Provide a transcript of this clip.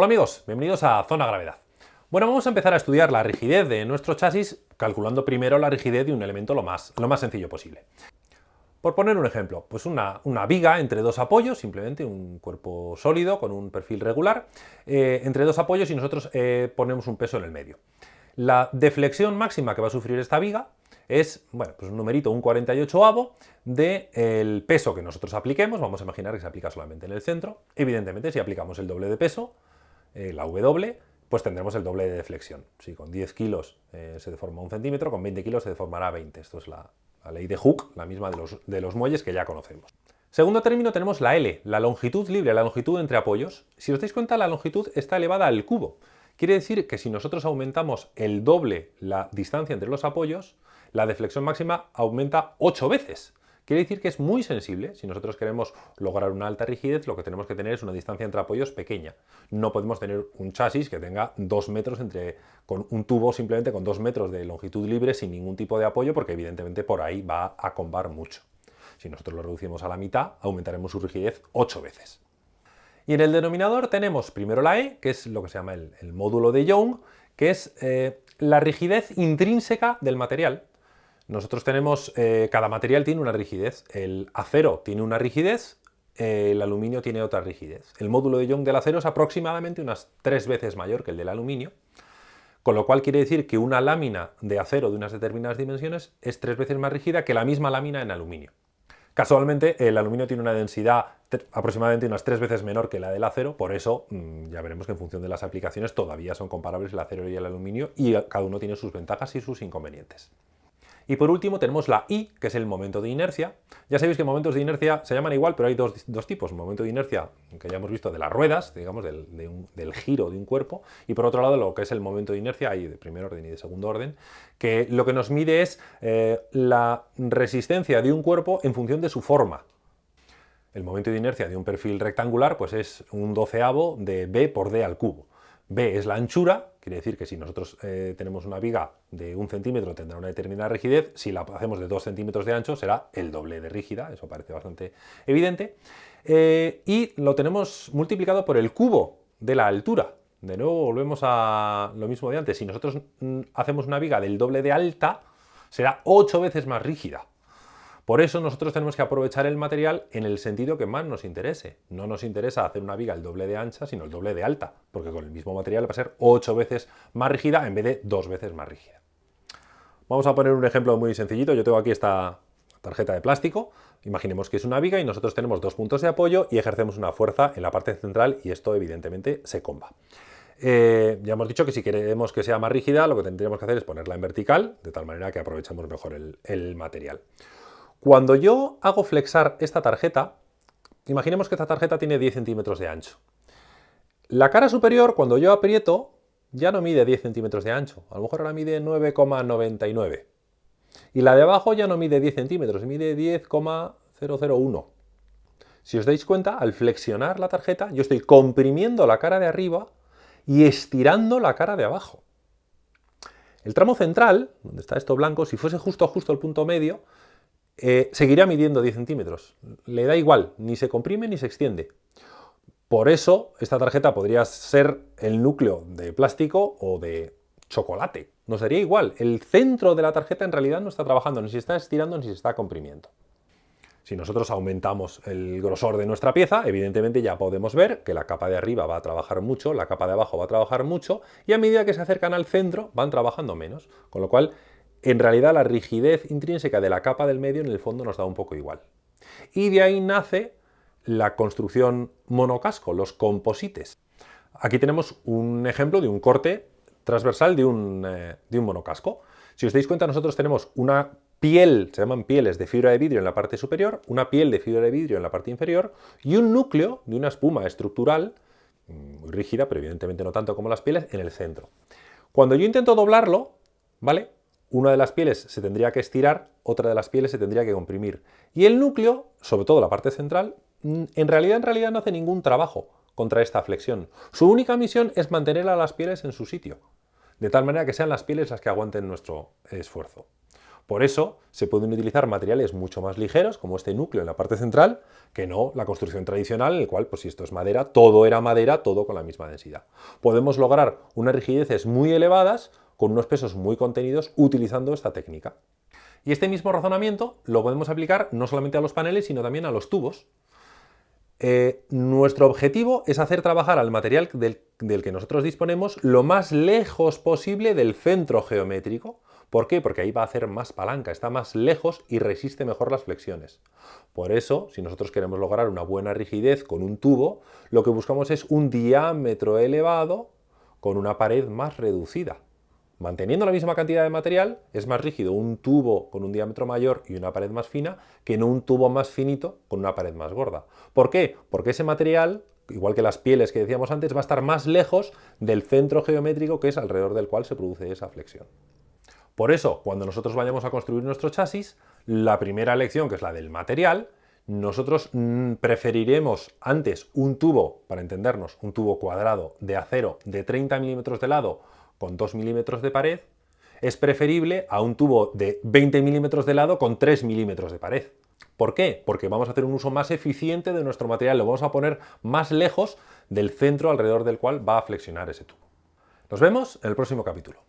Hola amigos, bienvenidos a Zona Gravedad. Bueno, vamos a empezar a estudiar la rigidez de nuestro chasis calculando primero la rigidez de un elemento lo más, lo más sencillo posible. Por poner un ejemplo, pues una, viga entre dos apoyos, simplemente un cuerpo sólido con un perfil regular, eh, entre dos apoyos y nosotros eh, ponemos un peso en el medio. La deflexión máxima que va a sufrir esta viga es, bueno, pues un numerito, un 48avo del peso que nosotros apliquemos, vamos a imaginar que se aplica solamente en el centro, evidentemente si aplicamos el doble de peso, eh, la W, pues tendremos el doble de deflexión. Si con 10 kilos eh, se deforma un centímetro, con 20 kilos se deformará 20. Esto es la, ley de Hooke, la misma de los, de los muelles que ya conocemos. Segundo término tenemos la L, la longitud libre, la longitud entre apoyos. Si os dais cuenta, la longitud está elevada al cubo. Quiere decir que si nosotros aumentamos el doble la distancia entre los apoyos, la deflexión máxima aumenta 8 veces. Quiere decir que es muy sensible. Si nosotros queremos lograr una alta rigidez, lo que tenemos que tener es una distancia entre apoyos pequeña. No podemos tener un chasis que tenga 2 metros entre, con un tubo simplemente con 2 metros de longitud libre sin ningún tipo de apoyo, porque evidentemente por ahí va a combar mucho. Si nosotros lo reducimos a la mitad, aumentaremos su rigidez 8 veces. Y en el denominador tenemos primero la E, que es lo que se llama el, módulo de Young, que es eh, la rigidez intrínseca del material. Nosotros tenemos, eh, cada material tiene una rigidez. El acero tiene una rigidez, el aluminio tiene otra rigidez. El módulo de Young del acero es aproximadamente unas tres veces mayor que el del aluminio, con lo cual quiere decir que una lámina de acero de unas determinadas dimensiones es tres veces más rígida que la misma lámina en aluminio. Casualmente, el aluminio tiene una densidad aproximadamente unas tres veces menor que la del acero, por eso mm, ya veremos que en función de las aplicaciones todavía son comparables el acero y el aluminio y cada uno tiene sus ventajas y sus inconvenientes. Y por último tenemos la I, que es el momento de inercia. Ya sabéis que momentos de inercia se llaman igual, pero hay dos, tipos. Momento de inercia, que ya hemos visto, de las ruedas, digamos, del, giro de un cuerpo, y por otro lado lo que es el momento de inercia, hay de primer orden y de segundo orden, que lo que nos mide es eh, la resistencia de un cuerpo en función de su forma. El momento de inercia de un perfil rectangular pues es un doceavo de b por d al cubo. B es la anchura, quiere decir que si nosotros eh, tenemos una viga de un centímetro tendrá una determinada rigidez, si la hacemos de dos centímetros de ancho será el doble de rígida, eso parece bastante evidente, eh, y lo tenemos multiplicado por el cubo de la altura. De nuevo volvemos a lo mismo de antes, si nosotros mm, hacemos una viga del doble de alta, será ocho veces más rígida. Por eso nosotros tenemos que aprovechar el material en el sentido que más nos interese. No nos interesa hacer una viga el doble de ancha, sino el doble de alta, porque con el mismo material va a ser 8 veces más rígida en vez de 2 veces más rígida. Vamos a poner un ejemplo muy sencillito. Yo tengo aquí esta tarjeta de plástico. Imaginemos que es una viga y nosotros tenemos dos puntos de apoyo y ejercemos una fuerza en la parte central y esto evidentemente se comba. Eh, ya hemos dicho que si queremos que sea más rígida, lo que tendríamos que hacer es ponerla en vertical, de tal manera que aprovechemos mejor el material. Cuando yo hago flexar esta tarjeta, imaginemos que esta tarjeta tiene 10 centímetros de ancho. La cara superior, cuando yo aprieto, ya no mide 10 centímetros de ancho, a lo mejor ahora mide 9,99. Y la de abajo ya no mide 10 centímetros, mide 10,001. Si os dais cuenta, al flexionar la tarjeta, yo estoy comprimiendo la cara de arriba y estirando la cara de abajo. El tramo central, donde está esto blanco, si fuese justo justo el punto medio, eh, seguirá midiendo 10 centímetros. Le da igual, ni se comprime ni se extiende. Por eso esta tarjeta podría ser el núcleo de plástico o de chocolate. No sería igual. El centro de la tarjeta en realidad no está trabajando, ni se está estirando ni se está comprimiendo. Si nosotros aumentamos el grosor de nuestra pieza, evidentemente ya podemos ver que la capa de arriba va a trabajar mucho, la capa de abajo va a trabajar mucho, y a medida que se acercan al centro van trabajando menos. Con lo cual en realidad la rigidez intrínseca de la capa del medio en el fondo nos da un poco igual. Y de ahí nace la construcción monocasco, los composites. Aquí tenemos un ejemplo de un corte transversal de un, eh, de un monocasco. Si os dais cuenta, nosotros tenemos una piel, se llaman pieles de fibra de vidrio en la parte superior, una piel de fibra de vidrio en la parte inferior y un núcleo de una espuma estructural, mm, muy rígida, pero evidentemente no tanto como las pieles, en el centro. Cuando yo intento doblarlo, ¿vale? Una de las pieles se tendría que estirar, otra de las pieles se tendría que comprimir. Y el núcleo, sobre todo la parte central, en realidad, en realidad no hace ningún trabajo contra esta flexión. Su única misión es mantener a las pieles en su sitio, de tal manera que sean las pieles las que aguanten nuestro esfuerzo. Por eso se pueden utilizar materiales mucho más ligeros, como este núcleo en la parte central, que no la construcción tradicional, en el cual, pues si esto es madera, todo era madera, todo con la misma densidad. Podemos lograr unas rigideces muy elevadas, con unos pesos muy contenidos, utilizando esta técnica. Y este mismo razonamiento lo podemos aplicar no solamente a los paneles, sino también a los tubos. Eh, nuestro objetivo es hacer trabajar al material del, del que nosotros disponemos lo más lejos posible del centro geométrico, ¿Por qué? Porque ahí va a hacer más palanca, está más lejos y resiste mejor las flexiones. Por eso, si nosotros queremos lograr una buena rigidez con un tubo, lo que buscamos es un diámetro elevado con una pared más reducida. Manteniendo la misma cantidad de material, es más rígido un tubo con un diámetro mayor y una pared más fina que no un tubo más finito con una pared más gorda. ¿Por qué? Porque ese material, igual que las pieles que decíamos antes, va a estar más lejos del centro geométrico que es alrededor del cual se produce esa flexión. Por eso, cuando nosotros vayamos a construir nuestro chasis, la primera elección, que es la del material, nosotros mm, preferiremos antes un tubo, para entendernos, un tubo cuadrado de acero de 30 milímetros de lado con 2 milímetros de pared, es preferible a un tubo de 20 milímetros de lado con 3 milímetros de pared. ¿Por qué? Porque vamos a hacer un uso más eficiente de nuestro material, lo vamos a poner más lejos del centro alrededor del cual va a flexionar ese tubo. Nos vemos en el próximo capítulo.